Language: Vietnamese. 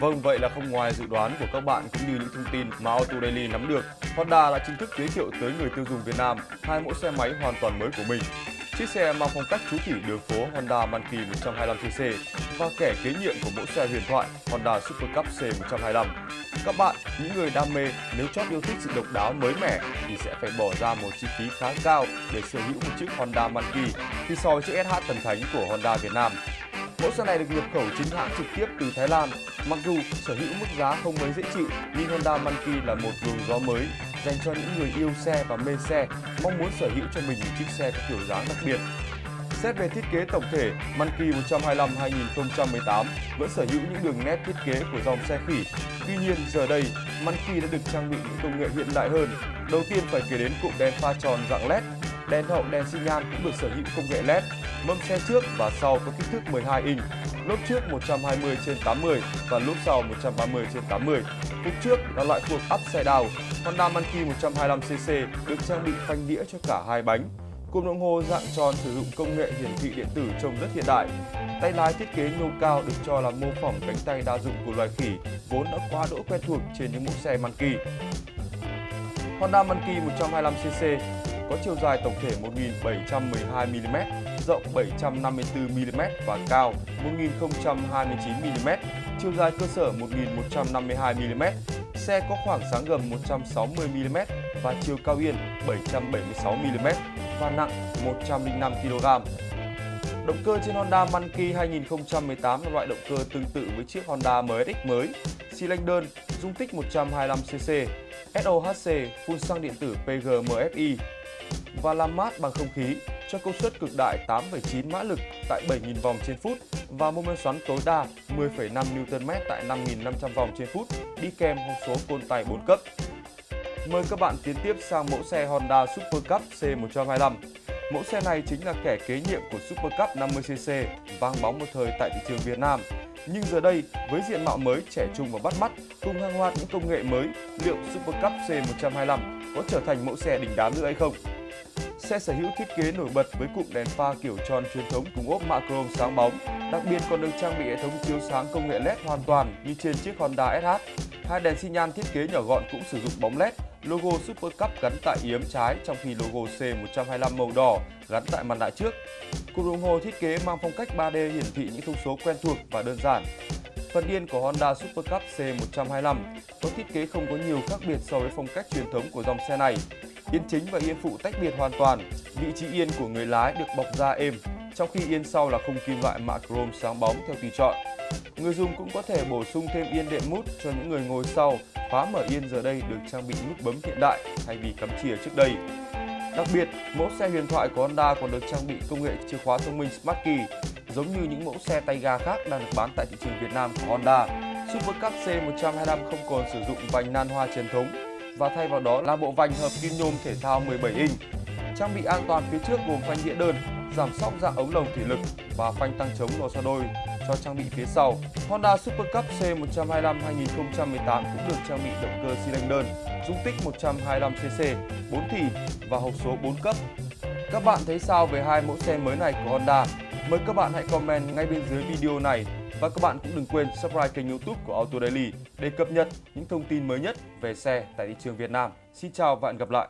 Vâng, vậy là không ngoài dự đoán của các bạn cũng như những thông tin mà Auto Daily nắm được, Honda đã chính thức giới thiệu tới người tiêu dùng Việt Nam hai mẫu xe máy hoàn toàn mới của mình. Chiếc xe mang phong cách chú kỷ đường phố Honda Monkey 125cc và kẻ kế nhiệm của mẫu xe huyền thoại Honda Super Cup C125. Các bạn, những người đam mê nếu chót yêu thích sự độc đáo mới mẻ thì sẽ phải bỏ ra một chi phí khá cao để sở hữu một chiếc Honda Monkey khi so với chiếc SH thần thánh của Honda Việt Nam. Mẫu xe này được nhập khẩu chính hãng trực tiếp từ Thái Lan. Mặc dù sở hữu mức giá không mấy dễ chịu, nhưng Honda Monkey là một luồng gió mới dành cho những người yêu xe và mê xe, mong muốn sở hữu cho mình một chiếc xe có kiểu dáng đặc biệt. Xét về thiết kế tổng thể, Monkey 125 2018 vẫn sở hữu những đường nét thiết kế của dòng xe khỉ. Tuy nhiên, giờ đây, Monkey đã được trang bị những công nghệ hiện đại hơn. Đầu tiên phải kể đến cụm đèn pha tròn dạng LED, đèn hậu đèn xi nhan cũng được sở hữu công nghệ LED, mâm xe trước và sau có kích thước 12 inch, lốp trước 120 trên 80 và lốp sau 130 trên 80. Cục trước là loại thuộc upside down, Honda Monkey 125cc được trang bị phanh đĩa cho cả hai bánh. Cụm đồng hồ dạng tròn sử dụng công nghệ hiển thị điện tử trông rất hiện đại. Tay lái thiết kế nhô cao được cho là mô phỏng cánh tay đa dụng của loài khỉ vốn đã quá đỗi quen thuộc trên những mẫu xe Monkey. Honda Monkey 125cc có chiều dài tổng thể 1712mm, rộng 754mm và cao 1029mm, chiều dài cơ sở 1152mm. Xe có khoảng sáng gầm 160mm và chiều cao yên 776mm và nặng 105kg. Động cơ trên Honda Monkey 2018 là loại động cơ tương tự với chiếc Honda MSX mới, xi lanh đơn, dung tích 125cc, SOHC, phun xăng điện tử PGMFI và làm mát bằng không khí cho công suất cực đại 8,9 mã lực tại 7.000 vòng trên phút và mô men xoắn tối đa 10,5 Nm tại 5.500 vòng trên phút đi kèm hộp số côn tay 4 cấp. Mời các bạn tiến tiếp sang mẫu xe Honda Super Cup C125. Mẫu xe này chính là kẻ kế nhiệm của Super Cup 50cc vang bóng một thời tại thị trường Việt Nam. Nhưng giờ đây, với diện mạo mới trẻ trung và bắt mắt, cùng hàng loạt những công nghệ mới, liệu Super Cup C125 có trở thành mẫu xe đỉnh đám nữa hay không? Xe sở hữu thiết kế nổi bật với cụm đèn pha kiểu tròn truyền thống cùng ốp mạ chrome sáng bóng, đặc biệt còn được trang bị hệ thống chiếu sáng công nghệ LED hoàn toàn như trên chiếc Honda SH. Hai đèn xi nhan thiết kế nhỏ gọn cũng sử dụng bóng LED, logo Super Cup gắn tại yếm trái trong khi logo C125 màu đỏ gắn tại mặt nạ trước. Cụm đồng hồ thiết kế mang phong cách 3D hiển thị những thông số quen thuộc và đơn giản. Phần yên của Honda Super Cup C125 có thiết kế không có nhiều khác biệt so với phong cách truyền thống của dòng xe này. Yên chính và yên phụ tách biệt hoàn toàn. Vị trí yên của người lái được bọc da êm, trong khi yên sau là khung kim loại mạ chrome sáng bóng theo tùy chọn. Người dùng cũng có thể bổ sung thêm yên đệm mút cho những người ngồi sau. Khóa mở yên giờ đây được trang bị nút bấm hiện đại thay vì cắm chìa trước đây. Đặc biệt, mẫu xe huyền thoại của Honda còn được trang bị công nghệ chìa khóa thông minh Smart Key, giống như những mẫu xe tay ga khác đang được bán tại thị trường Việt Nam của Honda. Super Cup C125 không còn sử dụng vành nan hoa truyền thống và thay vào đó là bộ vành hợp kim nhôm thể thao 17 inch. Trang bị an toàn phía trước gồm phanh đĩa đơn, giảm sóc dạng ống lồng thủy lực và phanh tăng chống lò xo đôi cho trang bị phía sau. Honda Super Cup C125 2018 cũng được trang bị động cơ xi lanh đơn, dung tích 125cc, 4 thì và hộp số 4 cấp. Các bạn thấy sao về hai mẫu xe mới này của Honda? Mời các bạn hãy comment ngay bên dưới video này và các bạn cũng đừng quên subscribe kênh youtube của Auto Daily để cập nhật những thông tin mới nhất về xe tại thị trường Việt Nam. Xin chào và hẹn gặp lại!